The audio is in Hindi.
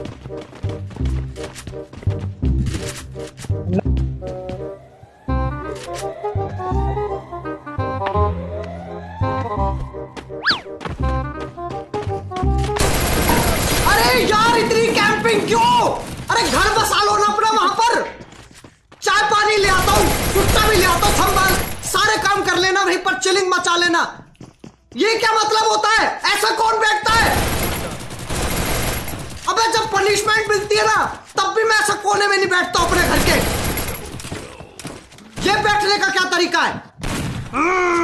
अरे यार, इतनी कैंपिंग क्यों? अरे घर बसा लो ना अपना वहाँ पर। चाय पानी ले आता हूँ, कुत्ता भी ले आता हूँ, संभाल। सारे काम कर लेना, वहीं पर चिलिंग मचा लेना। ये क्या मतलब होता है? ऐसा कौन बैठता अबे जब पनिशमेंट मिलती है ना, तब भी मैं ऐसा कोने में नहीं बैठता अपने घर के। ये बैठने का क्या तरीका है?